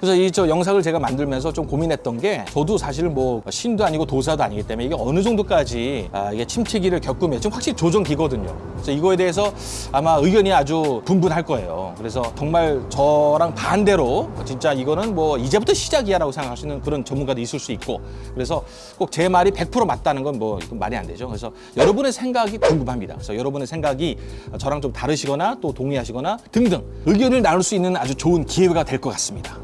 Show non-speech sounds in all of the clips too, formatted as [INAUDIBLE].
그래서 이 저 영상을 제가 만들면서 좀 고민했던 게 저도 사실 뭐 신도 아니고 도사도 아니기 때문에 이게 어느 정도까지 아, 이게 침체기를 겪으면 좀 확실히 조정기거든요. 그래서 이거에 대해서 아마 의견이 아주 분분할 거예요. 그래서 정말 저랑 반대로 진짜 이거는 뭐 이제부터 시작이야 라고 생각하시는 그런 전문가도 있을 수 있고 그래서 꼭 제 말이 100% 맞다는 건 뭐 말이 안 되죠. 그래서 여러분의 생각이 궁금합니다. 그래서 여러분의 생각이 저랑 좀 다르시거나 또 동의하시거나 등등 의견을 나눌 수 있는 아주 좋은 기회가 될 것 같습니다.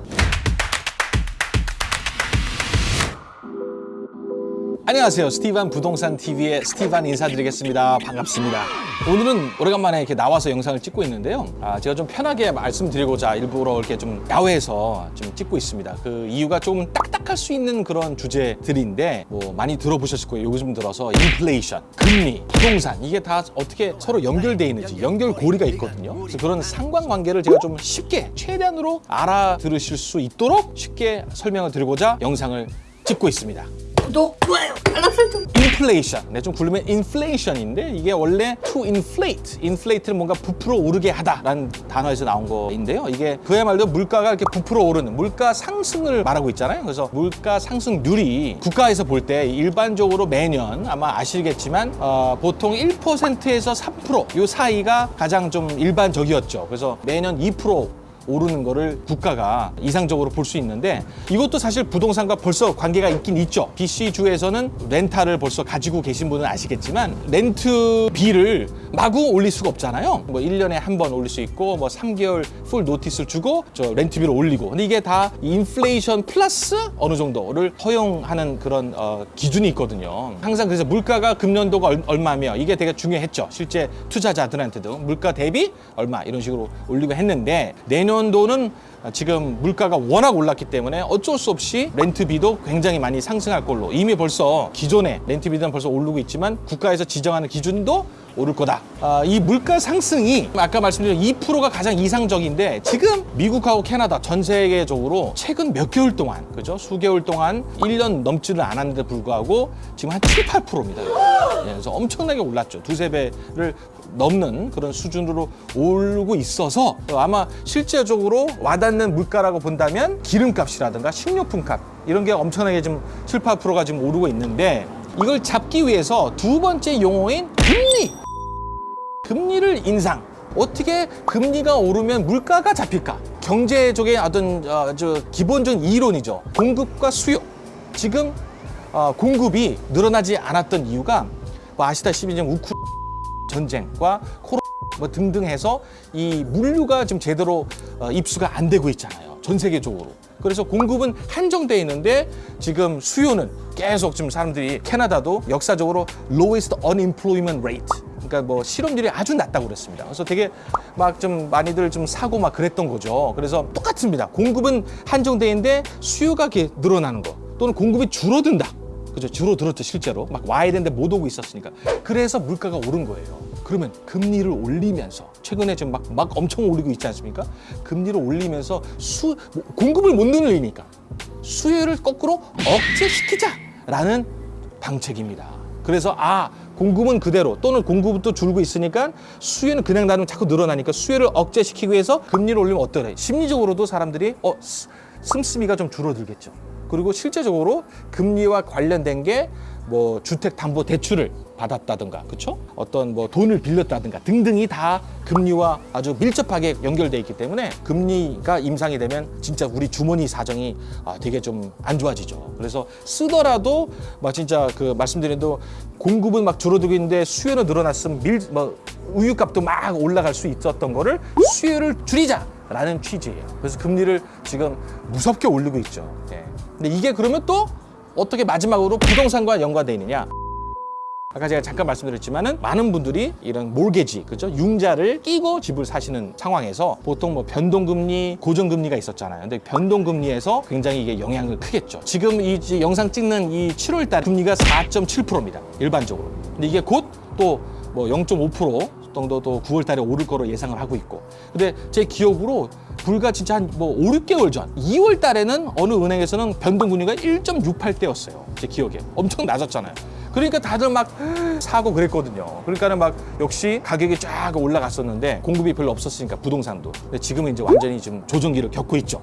안녕하세요. 스티반 부동산 TV의 스티반 인사드리겠습니다. 반갑습니다. 오늘은 오래간만에 이렇게 나와서 영상을 찍고 있는데요. 아, 제가 좀 편하게 말씀드리고자 일부러 이렇게 좀 야외에서 좀 찍고 있습니다. 그 이유가 좀 딱딱할 수 있는 그런 주제들인데 뭐 많이 들어보셨을 거예요. 요즘 들어서 인플레이션, 금리, 부동산 이게 다 어떻게 서로 연결돼 있는지 연결고리가 있거든요. 그래서 그런 상관관계를 제가 좀 쉽게 최대한으로 알아들으실 수 있도록 쉽게 설명을 드리고자 영상을 찍고 있습니다. 구독, 좋아요, 알람 설정. 인플레이션. 네, 좀 굴리면 인플레이션인데 이게 원래 to inflate, inflate는 뭔가 부풀어 오르게 하다라는 단어에서 나온 거인데요. 이게 그야말로 물가가 이렇게 부풀어 오르는 물가 상승을 말하고 있잖아요. 그래서 물가 상승률이 국가에서 볼 때 일반적으로 매년 아마 아시겠지만 어, 보통 1%에서 3%요 사이가 가장 좀 일반적이었죠. 그래서 매년 2% 오르는 거를 국가가 이상적으로 볼 수 있는데 이것도 사실 부동산과 벌써 관계가 있긴 있죠. BC주에서는 rental을 벌써 가지고 계신 분은 아시겠지만 렌트비를 마구 올릴 수가 없잖아요. 뭐 1년에 한 번 올릴 수 있고 뭐 3개월 full notice를 주고 저 렌트비를 올리고 근데 이게 다 인플레이션 플러스 어느 정도를 허용하는 그런 어, 기준이 있거든요. 항상 그래서 물가가 금년도가 얼- 얼마며 이게 되게 중요했죠. 실제 투자자들한테도 물가 대비 얼마 이런 식으로 올리고 했는데 내년 도는 지금 물가가 워낙 올랐기 때문에 어쩔 수 없이 렌트비도 굉장히 많이 상승할 걸로. 이미 벌써 기존의 렌트비는 벌써 오르고 있지만 국가에서 지정하는 기준도 오를 거다. 아, 이 물가 상승이 아까 말씀드린 2%가 가장 이상적인데 지금 미국하고 캐나다 전 세계적으로 최근 몇 개월 동안 그죠? 수개월 동안 1년 넘지를 않았는데 불구하고 지금 한 7, 8%입니다. 예, 그래서 엄청나게 올랐죠. 두세 배를 넘는 그런 수준으로 오르고 있어서 아마 실제적으로 와닿는 물가라고 본다면 기름값이라든가 식료품값 이런 게 엄청나게 지금 7, 8%가 지금 오르고 있는데 이걸 잡기 위해서 두 번째 용어인 금리 금리를 인상. 어떻게 금리가 오르면 물가가 잡힐까? 경제적인 어떤 어, 저 기본적인 이론이죠. 공급과 수요. 지금 어, 공급이 늘어나지 않았던 이유가 뭐 아시다시피 지금 우크 전쟁과 코로나 뭐 등등 해서 이 물류가 지금 제대로 어, 입수가 안 되고 있잖아요. 전 세계적으로. 그래서 공급은 한정돼 있는데 지금 수요는 계속 지금 사람들이 캐나다도 역사적으로 lowest unemployment rate 그러니까 뭐 실업률이 아주 낮다고 그랬습니다. 그래서 되게 막 좀 많이들 좀 사고 막 그랬던 거죠. 그래서 똑같습니다. 공급은 한정돼 있는데 수요가 늘어나는 거 또는 공급이 줄어든다. 그죠? 줄어들었죠 실제로 막 와야 되는데 못 오고 있었으니까 그래서 물가가 오른 거예요 그러면 금리를 올리면서 최근에 지금 막, 막 엄청 올리고 있지 않습니까 금리를 올리면서 수 뭐, 공급을 못 늘리니까 수요를 거꾸로 억제시키자 라는 방책입니다 그래서 아 공급은 그대로 또는 공급은 또 줄고 있으니까 수요는 그냥 나는 자꾸 늘어나니까 수요를 억제시키기 위해서 금리를 올리면 어떠래 심리적으로도 사람들이 어 스- 씀씀이가 좀 줄어들겠죠. 그리고 실제적으로 금리와 관련된 게 뭐 주택 담보 대출을 받았다든가 그렇죠? 어떤 뭐 돈을 빌렸다든가 등등이 다 금리와 아주 밀접하게 연결돼 있기 때문에 금리가 임상이 되면 진짜 우리 주머니 사정이 아, 되게 좀 안 좋아지죠. 그래서 쓰더라도 막 진짜 그 말씀드린 대로 공급은 막 줄어들고 있는데 수요는 늘어났으면 밀뭐 우유값도 막 올라갈 수 있었던 거를 수요를 줄이자 라는 취지예요. 그래서 금리를 지금 무섭게 올리고 있죠. 예. 근데 이게 그러면 또 어떻게 마지막으로 부동산과 연관돼 있느냐? 아까 제가 잠깐 말씀드렸지만은 많은 분들이 이런 몰개지, 그죠? 융자를 끼고 집을 사시는 상황에서 보통 뭐 변동금리, 고정금리가 있었잖아요. 근데 변동금리에서 굉장히 이게 영향을 크겠죠. 지금 이 지- 영상 찍는 이 7월 달 금리가 4.7%입니다. 일반적으로. 근데 이게 곧 또 뭐 0.5% 정도 또 9월 달에 오를 거로 예상을 하고 있고. 근데 제 기억으로 불과 진짜 한 뭐 5, 6개월 전 2월 달에는 어느 은행에서는 변동금리가 1.68대였어요. 제 기억에. 엄청 낮았잖아요. 그러니까 다들 막 사고 그랬거든요. 그러니까는 막 역시 가격이 쫙 올라갔었는데 공급이 별로 없었으니까 부동산도. 근데 지금은 이제 완전히 지금 조정기를 겪고 있죠.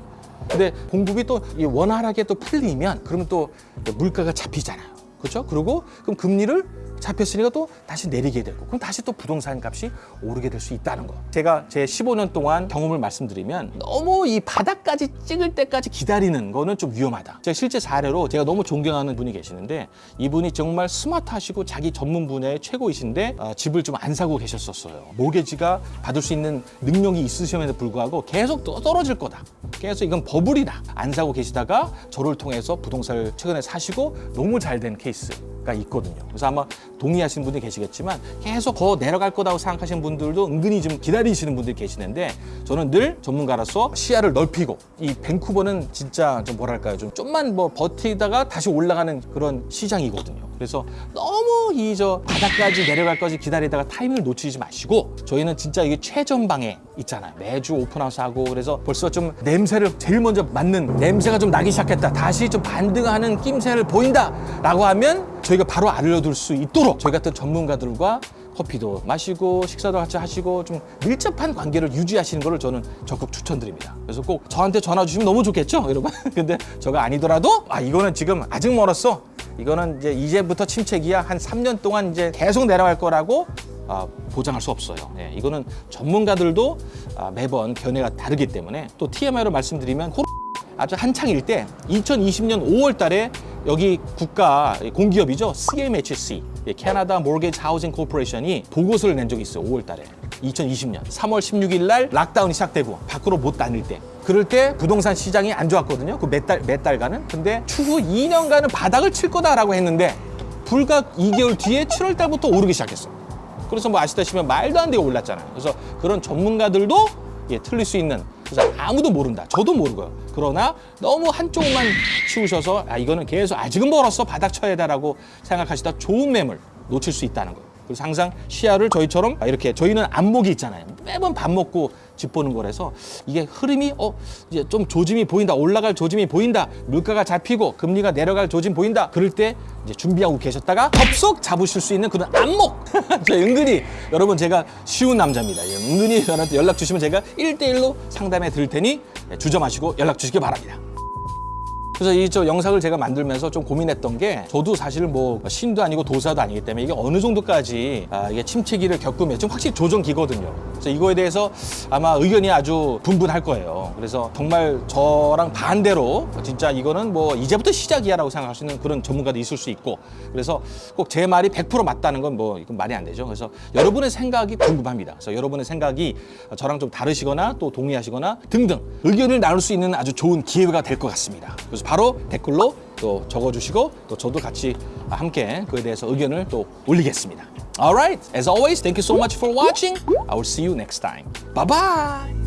근데 공급이 또이 원활하게 또 풀리면 그러면 또 물가가 잡히잖아요. 그렇죠? 그리고 그럼 금리를 잡혔으니까 또 다시 내리게 되고 그럼 다시 또 부동산 값이 오르게 될 수 있다는 거. 제가 제 15년 동안 경험을 말씀드리면 너무 이 바닥까지 찍을 때까지 기다리는 거는 좀 위험하다. 제가 실제 사례로 제가 너무 존경하는 분이 계시는데 이분이 정말 스마트하시고 자기 전문 분야의 최고이신데 아, 집을 좀 안 사고 계셨었어요. 모게지가 받을 수 있는 능력이 있으심에도 불구하고 계속 또 떨어질 거다. 계속 이건 버블이다. 안 사고 계시다가 저를 통해서 부동산을 최근에 사시고 너무 잘 된 케이스가 있거든요. 그래서 아마 동의하시는 분들이 계시겠지만 계속 더 내려갈 거라고 생각하시는 분들도 은근히 좀 기다리시는 분들이 계시는데 저는 늘 전문가로서 시야를 넓히고 이 밴쿠버는 진짜 좀 뭐랄까요 좀 좀만 뭐 버티다가 다시 올라가는 그런 시장이거든요. 그래서 너무 이 저 바닥까지 내려갈 까지 기다리다가 타이밍을 놓치지 마시고 저희는 진짜 이게 최전방에 있잖아요. 매주 open house 하고 그래서 벌써 좀 냄새를 제일 먼저 맡는 냄새가 좀 나기 시작했다. 다시 좀 반등하는 낌새를 보인다 라고 하면 저희가 바로 알려둘 수 있도록 저희 같은 전문가들과 커피도 마시고 식사도 같이 하시고 좀 밀접한 관계를 유지하시는 것을 저는 적극 추천드립니다. 그래서 꼭 저한테 전화 주시면 너무 좋겠죠, 여러분? [LAUGHS] 근데 저가 아니더라도 아 이거는 지금 아직 멀었어. 이거는 이제 이제부터 침체기야. 한 3년 동안 이제 계속 내려갈 거라고 아, 보장할 수 없어요. 예, 이거는 전문가들도 아, 매번 견해가 다르기 때문에 또 TMI로 말씀드리면 아주 한창일 때 2020년 5월 달에 여기 국가 공기업이죠. CMHC, 예, Canada Mortgage Housing Corporation이 보고서를 낸 적이 있어요. 5월 달에. 2020년 3월 16일 날 lockdown이 시작되고 밖으로 못 다닐 때 그럴 때 부동산 시장이 안 좋았거든요. 그 몇 달 몇 달간은. 근데 추후 2년간은 바닥을 칠 거다라고 했는데 불과 2개월 뒤에 7월 달부터 오르기 시작했어. 그래서 뭐 아시다시피 말도 안 되게 올랐잖아요. 그래서 그런 전문가들도 예, 틀릴 수 있는 그래서 아무도 모른다. 저도 모르고요. 그러나 너무 한쪽만 치우셔서 아 이거는 계속 아직은 멀었어 바닥 쳐야 다라고 생각하시다 좋은 매물 놓칠 수 있다는 거예요. 그래서 항상 시야를 저희처럼 이렇게 저희는 안목이 있잖아요. 매번 밥 먹고 집 보는 거라서 이게 흐름이 어 이제 좀 조짐이 보인다. 올라갈 조짐이 보인다. 물가가 잡히고 금리가 내려갈 조짐 보인다. 그럴 때 이제 준비하고 계셨다가 접속 잡으실 수 있는 그런 안목. [LAUGHS] 저 은근히 여러분 제가 쉬운 남자입니다. 예, 은근히 저한테 연락 주시면 제가 일대일로 상담해 드릴 테니 주저 마시고 연락 주시기 바랍니다. 그래서 이 저 영상을 제가 만들면서 좀 고민했던 게 저도 사실 뭐 신도 아니고 도사도 아니기 때문에 이게 어느 정도까지 아, 이게 침체기를 겪으면 좀 확실히 조정기거든요. 그래서 이거에 대해서 아마 의견이 아주 분분할 거예요. 그래서 정말 저랑 반대로 진짜 이거는 뭐 이제부터 시작이야 라고 생각하시는 그런 전문가도 있을 수 있고 그래서 꼭 제 말이 100% 맞다는 건 뭐 이건 말이 안 되죠. 그래서 여러분의 생각이 궁금합니다. 그래서 여러분의 생각이 저랑 좀 다르시거나 또 동의하시거나 등등 의견을 나눌 수 있는 아주 좋은 기회가 될 것 같습니다. 그래서 바로 댓글로 또 적어주시고 또 저도 같이 함께 그에 대해서 의견을 또 올리겠습니다. Alright, as always, thank you so much for watching. I will see you next time. Bye bye.